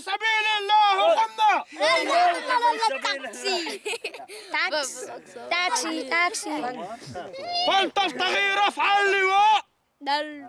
سبيل الله قمنا تاكسي. تاكسي تاكسي فلتفتغي رفع اللواء. دل.